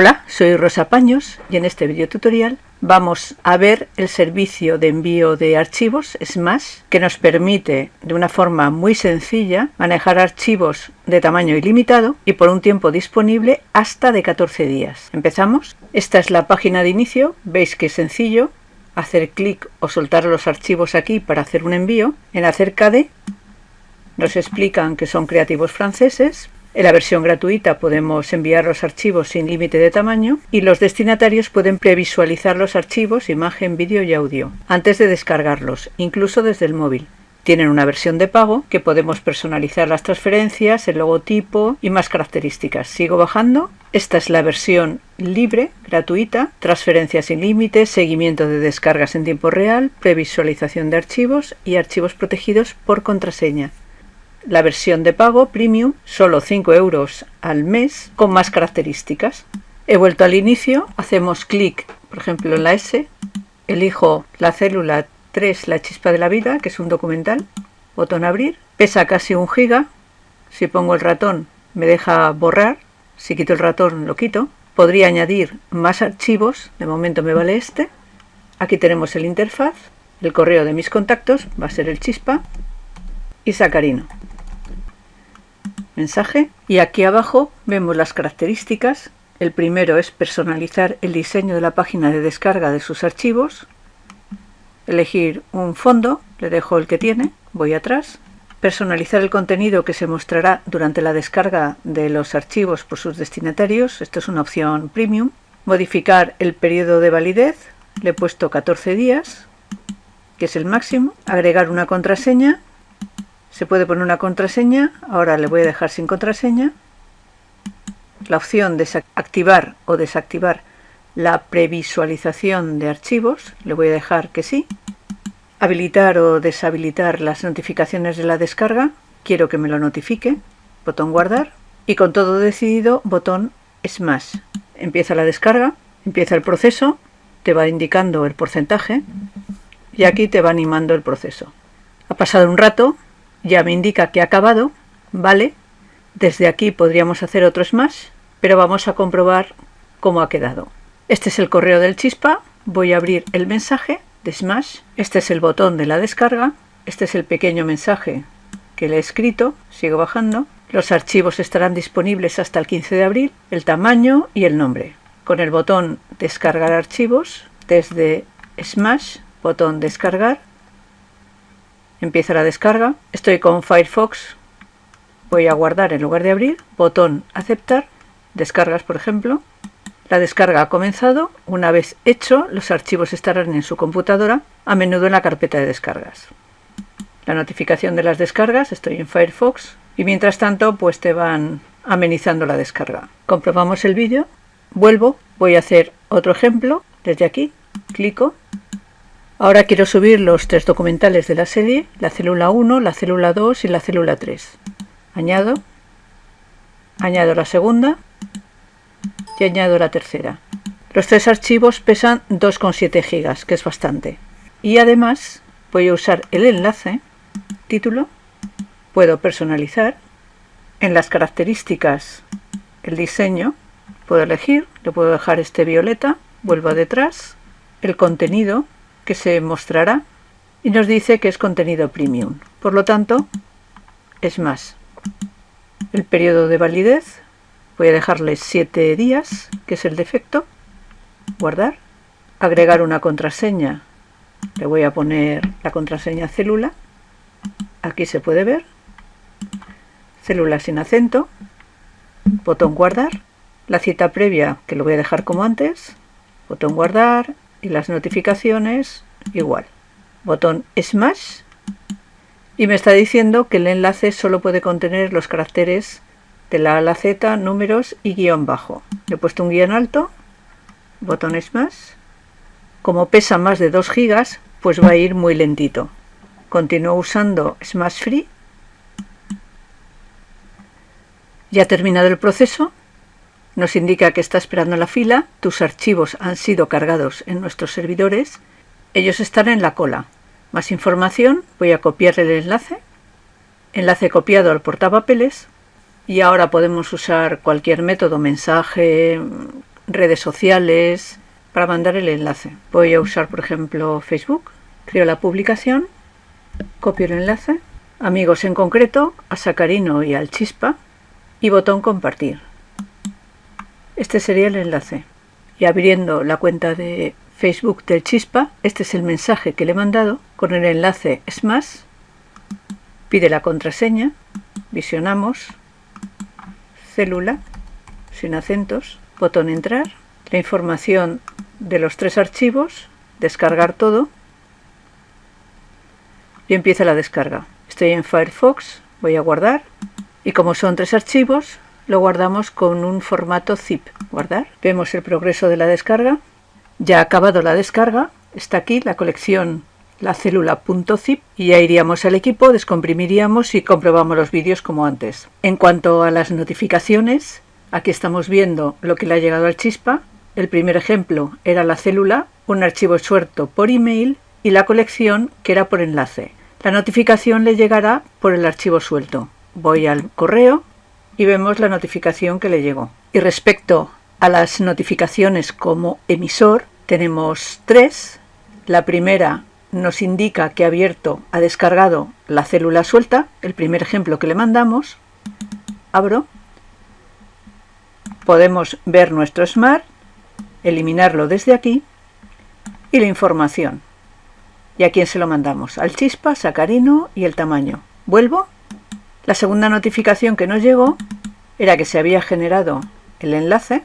Hola, soy Rosa Paños y en este video tutorial vamos a ver el servicio de envío de archivos Smash que nos permite de una forma muy sencilla manejar archivos de tamaño ilimitado y por un tiempo disponible hasta de 14 días. ¿Empezamos? Esta es la página de inicio, veis que es sencillo hacer clic o soltar los archivos aquí para hacer un envío. En acerca de nos explican que son creativos franceses, en la versión gratuita podemos enviar los archivos sin límite de tamaño y los destinatarios pueden previsualizar los archivos, imagen, vídeo y audio antes de descargarlos, incluso desde el móvil. Tienen una versión de pago que podemos personalizar las transferencias, el logotipo y más características. Sigo bajando. Esta es la versión libre, gratuita, transferencias sin límite, seguimiento de descargas en tiempo real, previsualización de archivos y archivos protegidos por contraseña la versión de pago premium, solo 5 euros al mes, con más características. He vuelto al inicio, hacemos clic, por ejemplo, en la S, elijo la célula 3, la chispa de la vida, que es un documental, botón abrir, pesa casi un giga, si pongo el ratón me deja borrar, si quito el ratón lo quito, podría añadir más archivos, de momento me vale este, aquí tenemos el interfaz, el correo de mis contactos va a ser el chispa y sacarino mensaje y aquí abajo vemos las características. El primero es personalizar el diseño de la página de descarga de sus archivos. Elegir un fondo, le dejo el que tiene, voy atrás. Personalizar el contenido que se mostrará durante la descarga de los archivos por sus destinatarios, esto es una opción premium. Modificar el periodo de validez, le he puesto 14 días, que es el máximo. Agregar una contraseña, se puede poner una contraseña, ahora le voy a dejar sin contraseña. La opción de activar o desactivar la previsualización de archivos, le voy a dejar que sí. Habilitar o deshabilitar las notificaciones de la descarga, quiero que me lo notifique, botón guardar. Y con todo decidido, botón Smash. Empieza la descarga, empieza el proceso, te va indicando el porcentaje y aquí te va animando el proceso. Ha pasado un rato, ya me indica que ha acabado, ¿vale? Desde aquí podríamos hacer otros más, pero vamos a comprobar cómo ha quedado. Este es el correo del chispa, voy a abrir el mensaje de Smash, este es el botón de la descarga, este es el pequeño mensaje que le he escrito, sigo bajando, los archivos estarán disponibles hasta el 15 de abril, el tamaño y el nombre. Con el botón descargar archivos, desde Smash, botón descargar, empieza la descarga. Estoy con Firefox, voy a guardar en lugar de abrir, botón aceptar, descargas por ejemplo. La descarga ha comenzado, una vez hecho los archivos estarán en su computadora, a menudo en la carpeta de descargas. La notificación de las descargas, estoy en Firefox. Y mientras tanto pues te van amenizando la descarga. Comprobamos el vídeo, vuelvo, voy a hacer otro ejemplo. Desde aquí, clico Ahora quiero subir los tres documentales de la serie, la célula 1, la célula 2 y la célula 3. Añado, añado la segunda y añado la tercera. Los tres archivos pesan 2,7 gigas, que es bastante. Y además voy a usar el enlace, título, puedo personalizar, en las características el diseño, puedo elegir, le puedo dejar este violeta, vuelvo detrás, el contenido, que se mostrará y nos dice que es contenido premium. Por lo tanto, es más. El periodo de validez, voy a dejarle 7 días, que es el defecto. Guardar. Agregar una contraseña. Le voy a poner la contraseña célula. Aquí se puede ver. Célula sin acento. Botón guardar. La cita previa, que lo voy a dejar como antes. Botón guardar y las notificaciones igual. Botón Smash y me está diciendo que el enlace solo puede contener los caracteres de la A la Z, números y guion bajo. Le he puesto un guion alto, botón Smash. Como pesa más de 2 gigas, pues va a ir muy lentito. Continúo usando Smash Free. Ya ha terminado el proceso nos indica que está esperando la fila, tus archivos han sido cargados en nuestros servidores, ellos están en la cola. Más información, voy a copiar el enlace, enlace copiado al portapapeles y ahora podemos usar cualquier método, mensaje, redes sociales, para mandar el enlace. Voy a usar, por ejemplo, Facebook. Creo la publicación, copio el enlace, amigos en concreto, a Sacarino y al Chispa, y botón compartir. Este sería el enlace. Y abriendo la cuenta de Facebook del Chispa, este es el mensaje que le he mandado con el enlace Smash. Pide la contraseña, visionamos, célula, sin acentos, botón entrar, la información de los tres archivos, descargar todo y empieza la descarga. Estoy en Firefox, voy a guardar y como son tres archivos, lo guardamos con un formato zip. Guardar. Vemos el progreso de la descarga. Ya ha acabado la descarga. Está aquí la colección la célula .zip y ya iríamos al equipo, descomprimiríamos y comprobamos los vídeos como antes. En cuanto a las notificaciones, aquí estamos viendo lo que le ha llegado al chispa. El primer ejemplo era la célula, un archivo suelto por email y la colección que era por enlace. La notificación le llegará por el archivo suelto. Voy al correo y vemos la notificación que le llegó. Y respecto a las notificaciones como emisor, tenemos tres. La primera nos indica que ha abierto, ha descargado la célula suelta, el primer ejemplo que le mandamos. Abro. Podemos ver nuestro Smart, eliminarlo desde aquí y la información. ¿Y a quién se lo mandamos? Al chispa, sacarino y el tamaño. Vuelvo. La segunda notificación que nos llegó era que se había generado el enlace.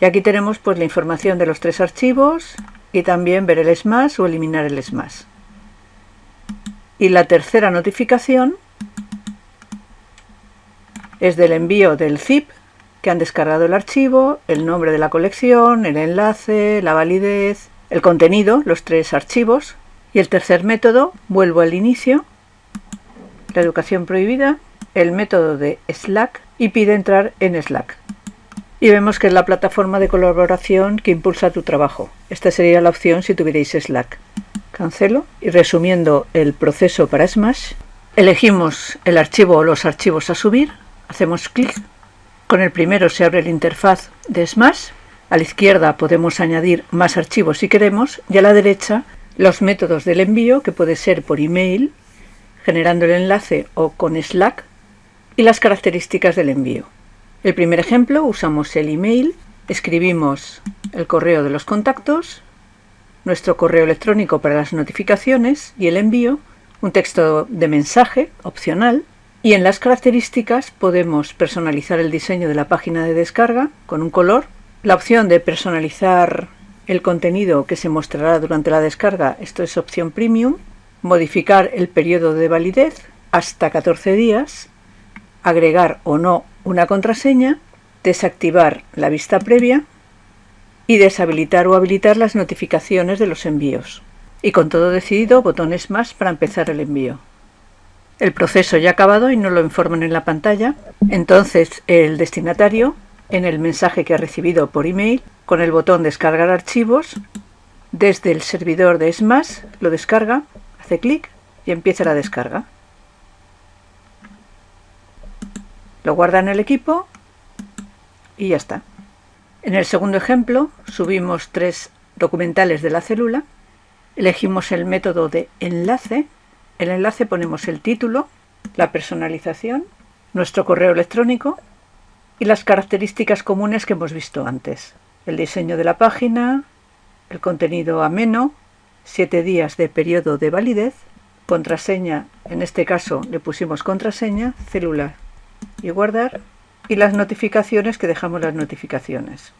Y aquí tenemos pues la información de los tres archivos, y también ver el smash o eliminar el smash. Y la tercera notificación es del envío del zip que han descargado el archivo, el nombre de la colección, el enlace, la validez, el contenido, los tres archivos. Y el tercer método, vuelvo al inicio, la educación prohibida, el método de Slack y pide entrar en Slack. Y vemos que es la plataforma de colaboración que impulsa tu trabajo. Esta sería la opción si tuvierais Slack. Cancelo. Y resumiendo el proceso para Smash, elegimos el archivo o los archivos a subir, hacemos clic, con el primero se abre la interfaz de Smash, a la izquierda podemos añadir más archivos si queremos. Y a la derecha los métodos del envío que puede ser por email, generando el enlace o con Slack y las características del envío. El primer ejemplo usamos el email, escribimos el correo de los contactos, nuestro correo electrónico para las notificaciones y el envío, un texto de mensaje opcional y en las características podemos personalizar el diseño de la página de descarga con un color, la opción de personalizar el contenido que se mostrará durante la descarga, esto es opción premium, modificar el periodo de validez hasta 14 días, agregar o no una contraseña, desactivar la vista previa y deshabilitar o habilitar las notificaciones de los envíos. Y con todo decidido, botones más para empezar el envío. El proceso ya ha acabado y no lo informan en la pantalla. Entonces el destinatario, en el mensaje que ha recibido por email, con el botón descargar archivos, desde el servidor de Smash lo descarga, hace clic y empieza la descarga. Lo guarda en el equipo y ya está. En el segundo ejemplo subimos tres documentales de la célula, elegimos el método de enlace, el enlace ponemos el título, la personalización, nuestro correo electrónico y las características comunes que hemos visto antes. El diseño de la página, el contenido ameno, siete días de periodo de validez, contraseña, en este caso le pusimos contraseña, célula y guardar y las notificaciones que dejamos las notificaciones.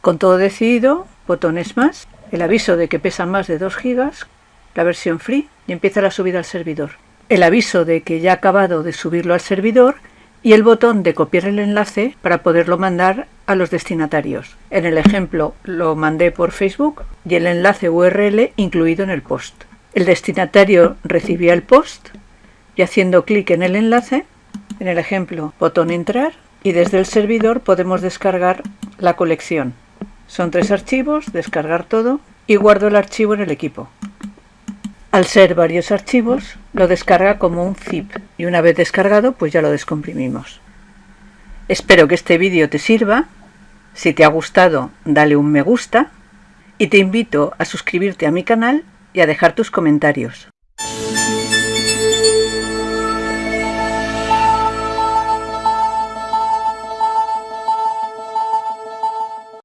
Con todo decidido, botones más, el aviso de que pesa más de 2 gigas, la versión free y empieza la subida al servidor. El aviso de que ya ha acabado de subirlo al servidor y el botón de copiar el enlace para poderlo mandar a los destinatarios. En el ejemplo lo mandé por Facebook y el enlace URL incluido en el post. El destinatario recibía el post y haciendo clic en el enlace en el ejemplo, botón entrar y desde el servidor podemos descargar la colección. Son tres archivos, descargar todo y guardo el archivo en el equipo. Al ser varios archivos, lo descarga como un zip y una vez descargado, pues ya lo descomprimimos. Espero que este vídeo te sirva Si te ha gustado, dale un me gusta y te invito a suscribirte a mi canal y a dejar tus comentarios.